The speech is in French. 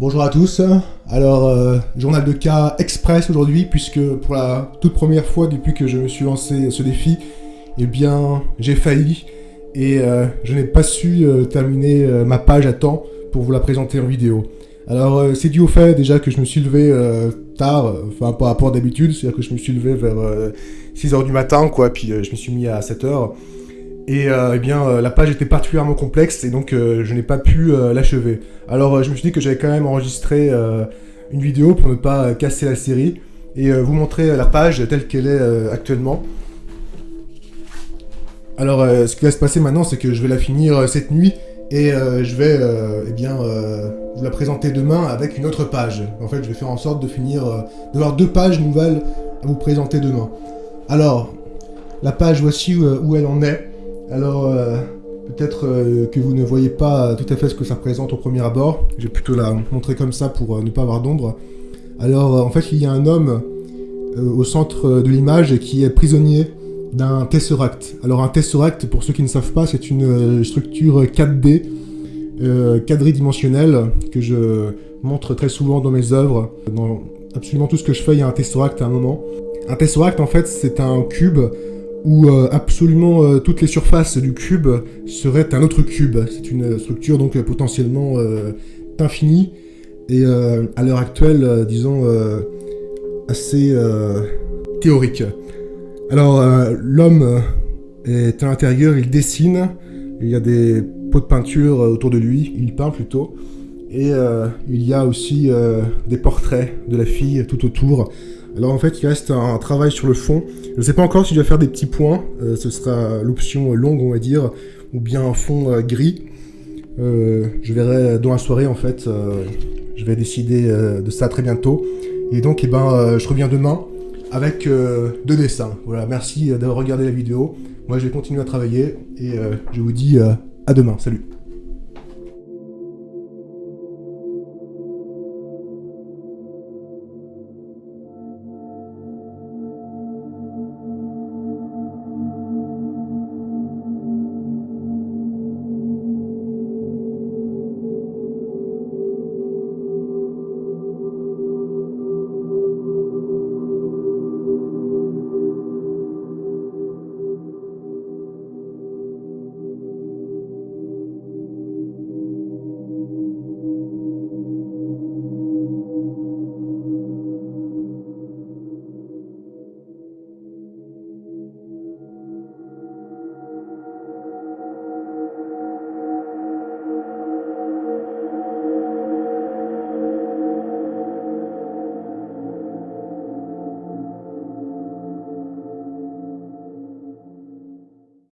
Bonjour à tous, alors euh, journal de cas express aujourd'hui puisque pour la toute première fois depuis que je me suis lancé ce défi, eh bien j'ai failli et euh, je n'ai pas su euh, terminer ma page à temps pour vous la présenter en vidéo. Alors c'est dû au fait déjà que je me suis levé tard, enfin par rapport d'habitude, c'est-à-dire que je me suis levé vers 6h du matin quoi, puis je me suis mis à 7h. Et euh, eh bien, euh, la page était particulièrement complexe et donc euh, je n'ai pas pu l'achever. Alors je me suis dit que j'avais quand même enregistré une vidéo pour ne pas casser la série et vous montrer la page telle qu'elle est actuellement. Alors ce qui va se passer maintenant, c'est que je vais la finir cette nuit et je vais eh bien, vous la présenter demain avec une autre page. En fait, je vais faire en sorte de finir, d'avoir deux pages nouvelles à vous présenter demain. Alors, la page, voici où elle en est. Alors, euh, peut-être euh, que vous ne voyez pas tout à fait ce que ça représente au premier abord. J'ai plutôt la montrer comme ça pour euh, ne pas avoir d'ombre. Alors, en fait, il y a un homme au centre de l'image qui est prisonnier d'un tesseract. Alors, un tesseract, pour ceux qui ne savent pas, c'est une structure 4D, quadridimensionnelle, que je montre très souvent dans mes œuvres. Dans absolument tout ce que je fais, il y a un tesseract à un moment. Un tesseract, en fait, c'est un cube où euh, absolument euh, toutes les surfaces du cube seraient un autre cube. C'est une structure donc potentiellement euh, infinie et à l'heure actuelle, disons, assez théorique. Alors l'homme est à l'intérieur, il dessine, il y a des pots de peinture autour de lui, il peint plutôt, et il y a aussi des portraits de la fille tout autour. Alors en fait, il reste un, travail sur le fond. Je ne sais pas encore si je vais faire des petits points. Euh, ce sera l'option longue, on va dire, ou bien un fond euh, gris. Euh, je verrai dans la soirée, en fait. je vais décider de ça très bientôt. Et donc, eh ben, je reviens demain avec deux dessins. Voilà, merci d'avoir regardé la vidéo. Moi, je vais continuer à travailler et je vous dis à demain. Salut